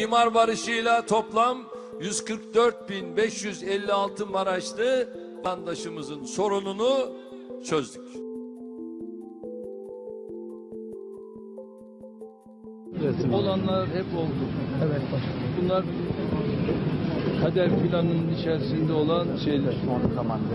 imar barışıyla toplam 144.556 Maraşlı vatandaşımızın sorununu çözdük. Olanlar hep oldu. Evet Bunlar kader planının içerisinde olan şeyler. Son zamanda.